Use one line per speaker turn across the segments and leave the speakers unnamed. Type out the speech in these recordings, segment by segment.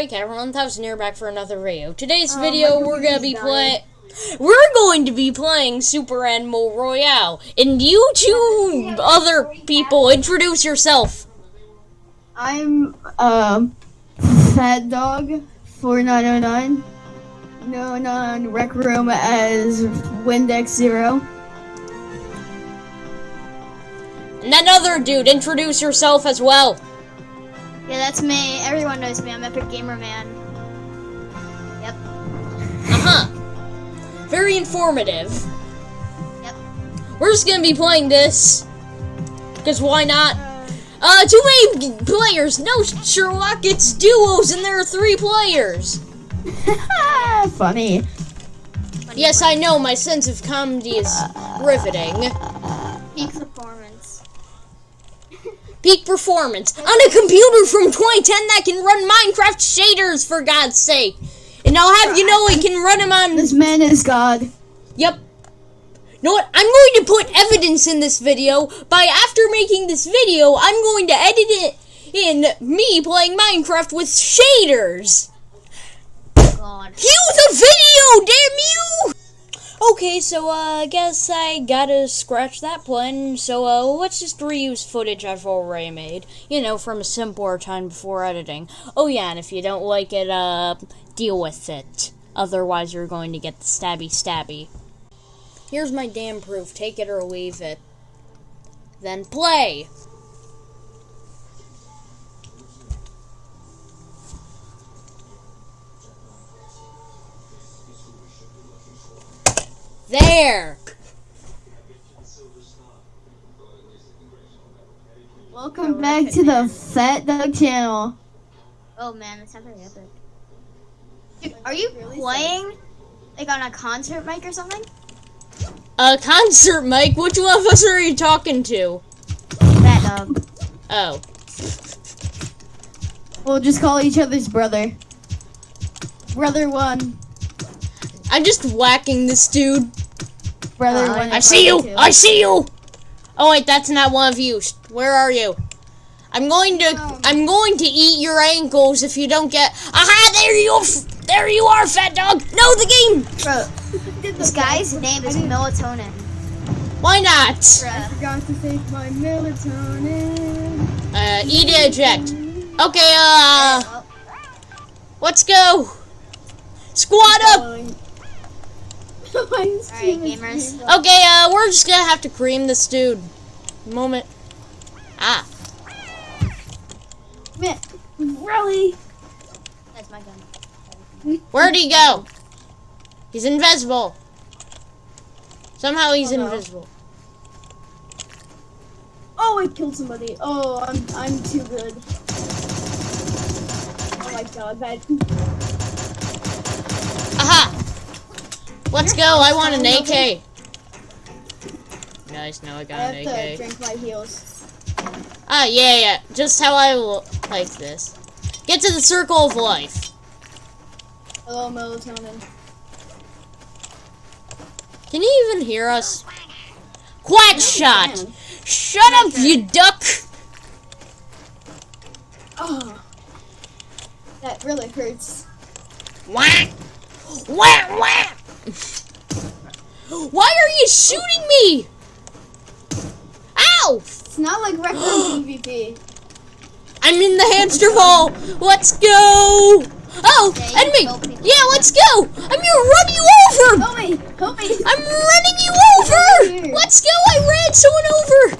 Alright, Cat 1000 here back for another video. Today's
Oh,
video, we're gonna be playing. We're going to be playing Super Animal Royale. And you two other people, introduce yourself.
I'm um Fat Dog 4909, known on Rec Room as Windex Zero.
And that other dude, introduce yourself as well.
Yeah, that's me. Everyone knows me. I'm Epic Gamer Man. Yep.
Uh huh. Very informative.
Yep.
We're just gonna be playing this. Because why not? Uh, too many players. No, Sherlock, it's duos, and there are three players.
Funny.
Funny
Yes. I know, my sense of comedy is riveting.
Peak performance.
Peak performance on a computer from 2010 that can run Minecraft shaders, for God's sake. And I'll have you know it can run them on.
This man is God.
Yep. You know what? I'm going to put evidence in this video by after making this video, I'm going to edit it in me playing Minecraft with shaders.
God.
Cue the video, damn you! Okay, so uh, I guess I gotta scratch that plan. So uh, let's just reuse footage I've already made. You know, from a simpler time before editing. Oh yeah, and if you don't like it, uh, deal with it. Otherwise, you're going to get the stabby stabby. Here's my damn proof. Take it or leave it. Then play. There.
Welcome back to the Fat Dog channel.
Oh man, that's not very epic. Dude, are you playing like on a concert mic or something?
A concert, mic? Which one of us are you talking to?
Fat dog.
Oh.
We'll just call each other's brother. Brother one.
I'm just whacking this dude.
Brother
Uh,
one.
I see you. I see you. Oh wait, that's not one of you. Where are you? I'm going to. I'm going to eat your ankles if you don't get. Aha! There you. There you are, fat dog. No, the game.
Bro, this guy's name is Melatonin.
Why not?
Bruh.
Forgot to take my melatonin.
Uh, eat eject. Okay. Uh, let's go. Squad up.
Alright,
gamers.
Okay. Uh, we're just gonna have to cream this dude. Moment. Ah.
Man, really?
That's my gun.
Where'd he go? He's invisible. Somehow he's
Oh, no.
invisible.
Oh, I killed somebody. Oh, I'm I'm too good. Oh my god, that.
Aha! Let's go. I want an AK. Nice. Now I
I
got
have
an
to
AK.
drink my heals.
Ah, yeah, yeah. Just how I like this. Get to the circle of life.
Hello, melatonin.
Can you even hear us? Quack shot!
man.
Shut up, you duck!
Oh, that really hurts.
Whack! Whack! Whack! Why are you shooting me? Ow!
It's not like Rec Room PvP.
I'm in the hamster ball. Let's go. Oh,
Yeah, you
enemy. Yeah, let's go. I'm gonna run you over.
Help me! Help me!
I'm running you
Over
over. Let's go. I ran someone over.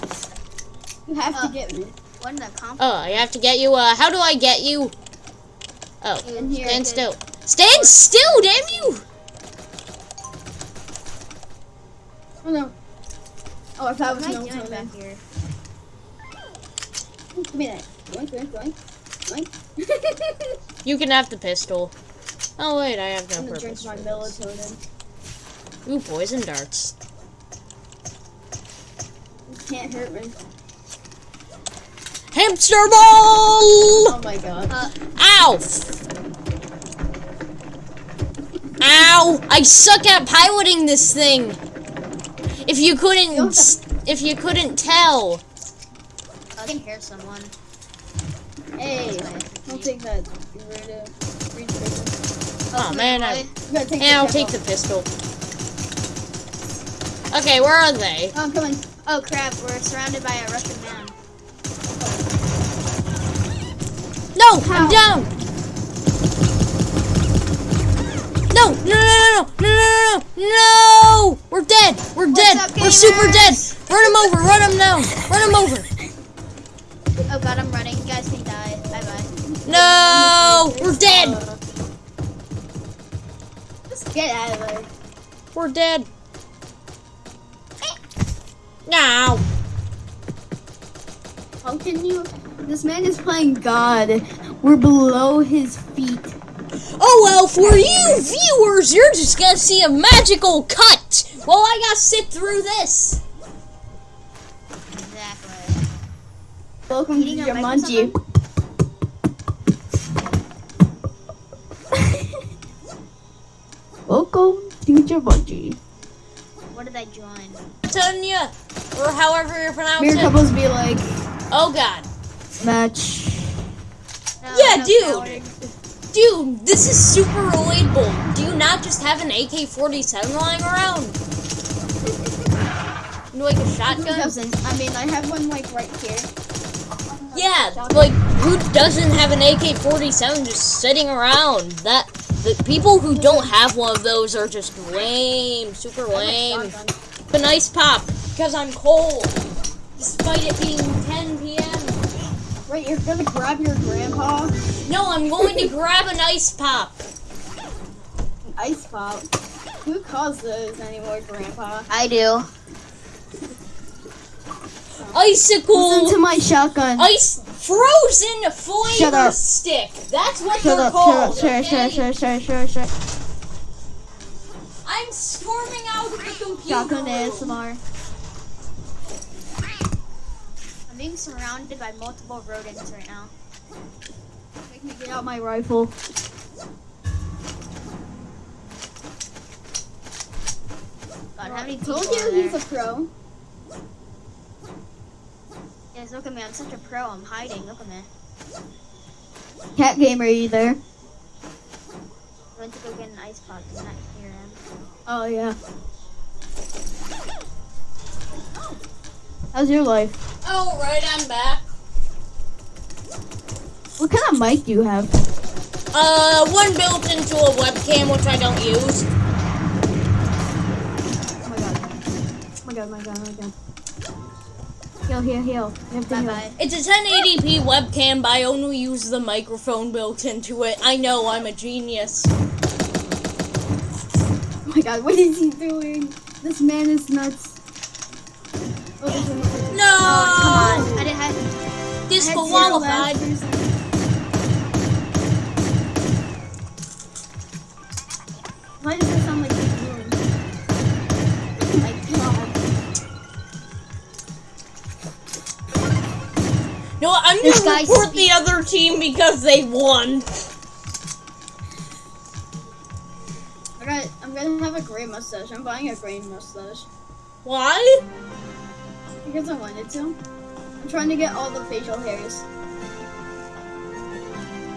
You have
Uh,
to get me.
What in the comp?
Oh, I have to get you. Uh, how do I get you? Oh, stand still. Stand still, damn you.
I thought it was
am I doing
melatonin.
back here?
Give me that. Doink.
You can have the pistol. Oh wait, I have no
I'm gonna
purpose.
drink my
this.
melatonin.
Ooh, poison darts.
It can't hurt me.
Hamster ball.
Oh my god.
Uh,
Ow! Ow! I suck at piloting this thing. If you couldn't, if you couldn't tell.
I can hear someone.
Hey, I'll take that. You ready to read the
Oh man, I,
You gotta take
yeah, I'll
the
take the pistol. Okay, where are they?
Oh, I'm coming.
Oh crap, we're surrounded by a Russian man.
No, I'm down. No, no, no, no, no, no, no, no! We're dead. We're dead.
up,
We're super dead. Run him over. Run him now. Run him over.
Oh god, I'm running. You guys can die. Bye bye.
No, we're dead.
Just get out of there.
We're dead. Now.
How can you? This man is playing God. We're below his feet.
Oh well, for you viewers, you're just gonna see a magical cut while I gotta sit through this.
Exactly.
Welcome to
Eating a
your
mic or
munchie. Welcome to your munchie.
What did I join?
Tanya, or however you pronounce
Mirror
it.
couples be like
Oh god.
match.
No,
Yeah,
no
dude.
coward.
Dude, this is super relatable. Do you not just have an AK-47 lying around? Like a
Who
shotgun?
doesn't? I mean, I have one like right here.
Yeah, like who doesn't have an AK-47 just sitting around? That the people who don't have one of those are just lame, super lame. But nice pop because I'm cold, despite it being 10 p.m.
Wait, you're gonna grab your grandpa?
No, I'm going to grab an ice pop.
An ice pop. Who calls those anymore, grandpa?
I do.
Icicle.
Listen to my shotgun.
Ice frozen
Shut
flavor
up.
stick. That's what
Shut
they're
up,
called.
shut up, shut up,
okay?
shut up, shut up, shut up, shut up.
I'm storming out of the computer.
Shotgun. ASMR.
I'm being surrounded by multiple rodents right now.
Make me get out my rifle.
God, how
Told you
there?
he's a pro.
Yes, look at me. I'm such a pro. I'm hiding. Look at me.
Cat gamer, are you there?
I went to go get an ice pop. Did not hear him.
Oh yeah. How's your life?
All right, I'm back.
What kind of mic do you have?
Uh, one built into a webcam, which I don't use.
God, my god, my god. Heal, heal, heal. You have to
Bye bye.
It's a 1080p webcam, but I only use the microphone built into it. I know I'm a genius.
Oh my god, what is he doing? This man is nuts. Oh,
No,
Oh, come on. I didn't have.
Disqualified.
Why does that sound like
I'm
This
gonna
guy's
report the other team because they won.
I got, I'm gonna have a gray mustache. I'm buying a gray mustache.
Why?
Because I wanted to. I'm trying to get all the facial hairs.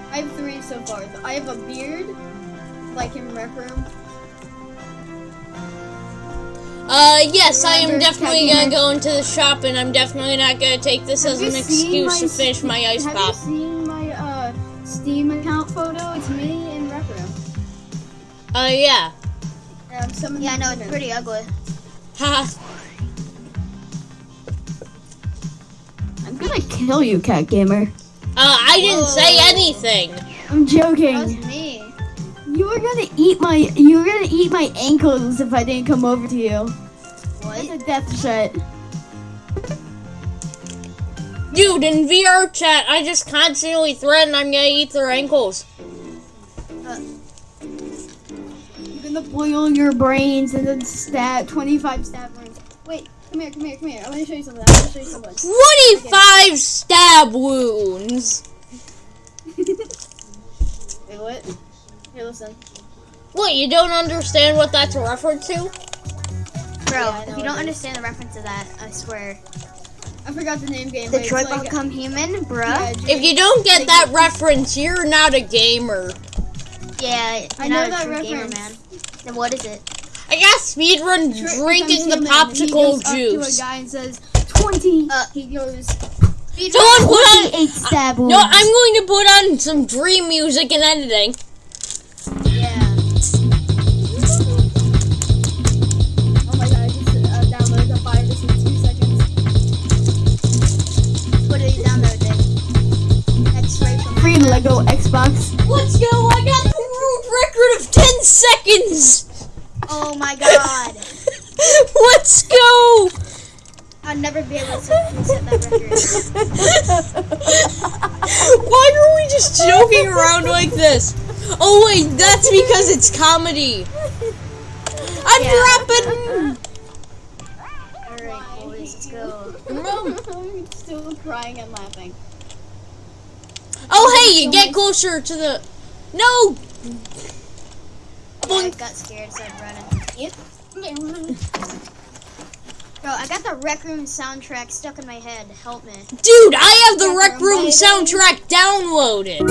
I have three so far. I have a beard, like in Rec Room.
Uh, yes, I am definitely gonna go into the shop, and I'm definitely not gonna take this as an excuse to finish my ice
have
pop.
you seen my uh, Steam account photo? It's me in Rec Room.
Uh, yeah.
And I'm summoning
Yeah, no, it's pretty ugly.
Ha.
I'm gonna kill you, Cat Gamer.
Uh, I didn't say anything.
I'm joking.
That was me.
You were gonna eat my you were gonna eat my ankles if I didn't come over to you. That's
What?
a death threat.
Dude, in VR chat, I just constantly threaten I'm gonna eat their ankles.
I'm gonna boil your brains and then stab 25 stab wounds. Wait, come here, come here, come here. I wanna show you something. I wanna show you something.
25 stab wounds!
Wait, what? Here, listen.
What, you don't understand what that's a reference to?
Bro,
Yeah,
if you don't understand the reference to that, I swear.
I forgot the name game.
The
but like-
become human,
yeah,
bruh.
Droid-
If you don't get that reference, you're not a gamer.
Yeah,
I know that
true gamer, man. Then what is it?
I got speedrun drinking the
becomes human, he
popsicle
up to a
juice.
guy and says, 20.
Uh,
he goes,
Someone put on.
28
No. I'm going to put on some dream music and editing.
Seconds!
Oh my god.
Let's go!
I'll never be able to set that record.
Why are we just joking around like this? Oh wait, that's because it's comedy. I'm
Yeah.
dropping.
Alright, boys, let's go.
I'm still crying and laughing.
Oh hey, you get closer to the. No.
I got scared, so I'm running. Yep. Bro, I got the Rec Room soundtrack stuck in my head. Help me.
Dude, I have the Rec Room soundtrack downloaded.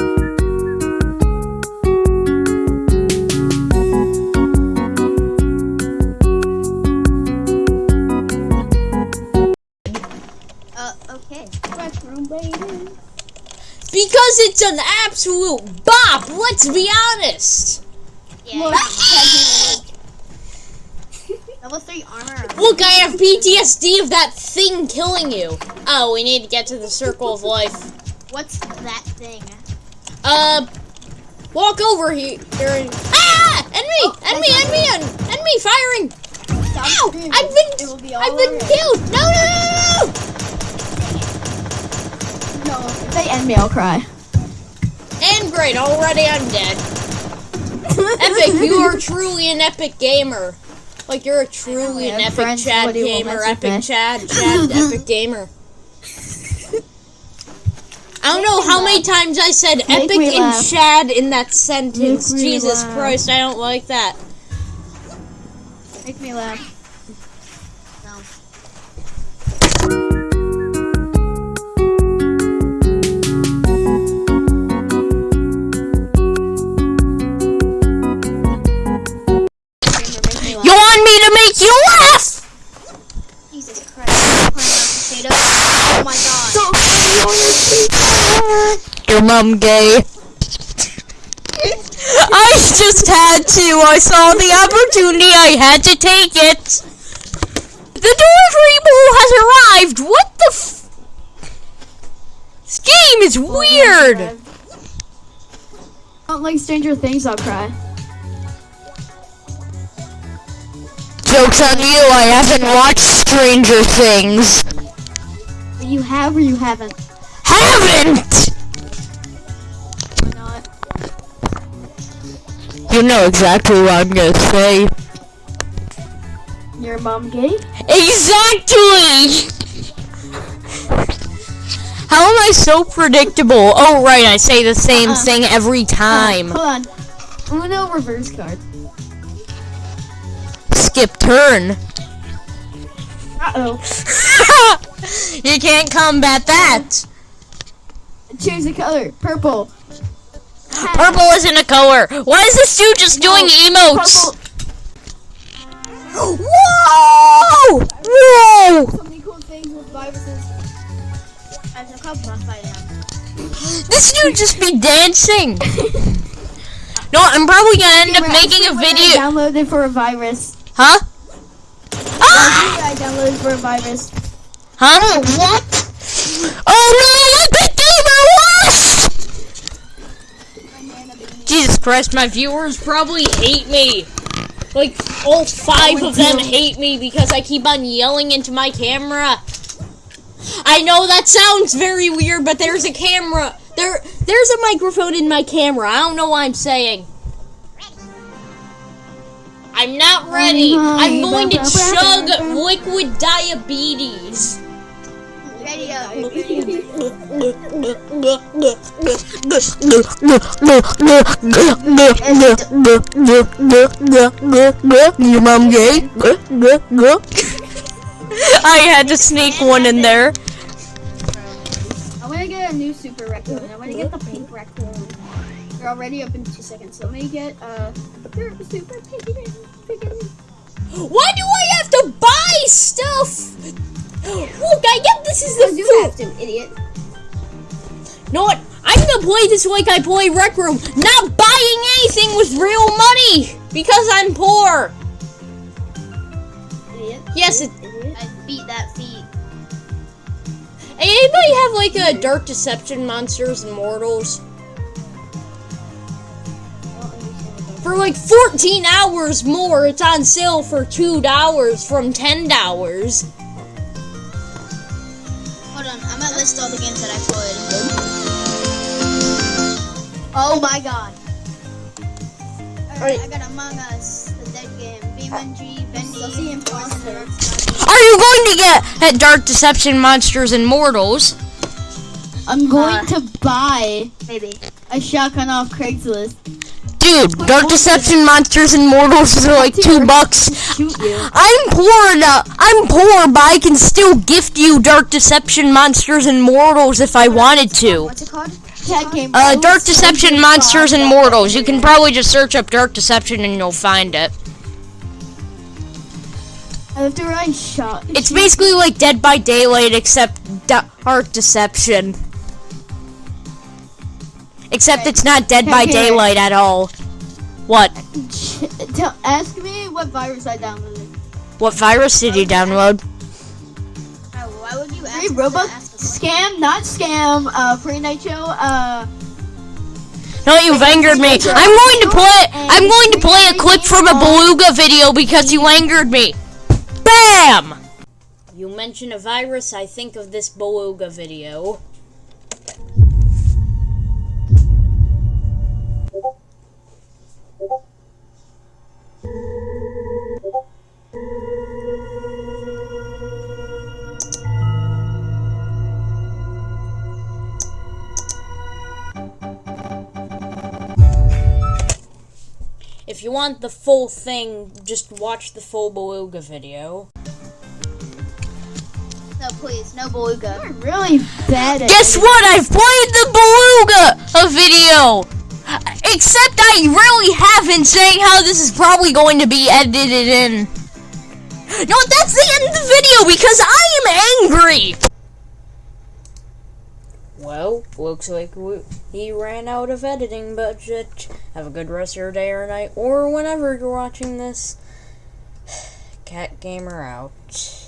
Uh, okay.
Rec room, baby.
Because it's an absolute bop, let's be honest.
Yeah.
Look.
Level 3 armor.
Look, I have PTSD of that thing killing you. Oh, we need to get to the circle of life.
What's that thing?
Uh, walk over here. here. Ah! Enemy! Enemy! Enemy! en- Enemy firing!
stop
Ow!
screaming.
I've been
be
I've been
alright.
killed! No! No! No! no,
No, if they end me, I'll cry.
no! And great, already I'm dead. Epic, you are truly an epic gamer. Like you're a truly an epic
friends,
Chad
what do you want
gamer, epic? Chad, Chad, epic gamer. I don't know how many times I said
Make
epic and
laugh.
Chad in that sentence. Jesus
laugh.
Christ, I don't like that.
Make me laugh. Make
you laugh?
Jesus Christ. Potato. Oh my god.
Your mom gay. I just had to. I saw the opportunity. I had to take it. The delivery has arrived. What the f- This game is oh weird.
don't like Stranger Things, I'll cry.
Joke's on you. I haven't watched Stranger Things.
You have or you haven't?
Haven't!
Not?
You know exactly what I'm gonna say.
Your mom gay?
Exactly! How am I so predictable? Oh, right, I say the same
Uh-uh.
thing every uh-huh. time.
Hold on. Uno reverse card.
Skip turn.
Uh oh.
you can't combat that.
Choose a color. Purple.
Purple isn't a color. Why is this dude just doing emotes?
Purple.
Whoa! Whoa!
So many cool things with viruses.
I took a buff by now.
This dude just be dancing. No, I'm probably gonna end up making a video.
I downloaded for a virus.
Huh? Ah!
I downloaded for a virus.
Huh? What? Oh no! Epic Gamer lost! Jesus Christ, my viewers probably hate me. Like, all five of them hate me because I keep on yelling into my camera. I know that sounds very weird, but there's a camera. There, there's a microphone in my camera. I don't know what I'm saying. I'm not ready. I'm going to chug liquid diabetes.
Radio.
Your mom gay? I had to sneak one in there.
I want to get a new super raccoon. I'm gonna get the pink raccoon. They're already up in two seconds. So let me get uh super super piggy piggy.
Why do I have to buy stuff? Look, I get this is
You
the
do
food.
have to, idiot.
You know what? I'm gonna play this like I play Rec Room, not buying anything with real money because I'm poor.
Idiot.
Yes, it,
Idiot.
I beat that feat.
Hey, anybody have like a Dark Deception Monsters and Mortals? For like 14 hours more, it's on sale for $2 from $10.
Hold on, I'm gonna list all the games that I played. Oh my god. Alright, I got Among Us, The Dead Game, BeamNG,
That's the
Bendy,
imposter.
Are you going to get at Dark Deception Monsters and Mortals?
I'm going
Uh,
to buy
Maybe.
a shotgun off Craigslist.
Dude, Dark Deception Monsters and Mortals are like two bucks. I'm poor enough. I'm poor, but I can still gift you Dark Deception Monsters and Mortals if I wanted to.
What's it called?
Cat game.
Uh, Dark Deception Monsters and Mortals. You can probably just search up Dark Deception and you'll find it.
I have to run shot.
It's basically like Dead by Daylight, except Dark Deception. Except it's not Dead by Daylight at all. What?
Tell, ask me what virus I downloaded.
What virus did you download?
Oh, why would you ask
Free Robux scam, not scam. Uh, free night show. Uh,
No, you've angered me. I'm going to play. I'm going to play a clip from a Beluga video because you angered me. Bam! You mention a virus, I think of this Beluga video. If you want the full thing, just watch the full Beluga video.
No, please, no beluga.
I'm really bad at.
Guess
editing.
what? I've played the Beluga a video. Except I really haven't saying how this is probably going to be edited in. No, that's the end of the video because I am angry. Well, looks like we, he ran out of editing budget. Have a good rest of your day or night, or whenever you're watching this. Cat Gamer out.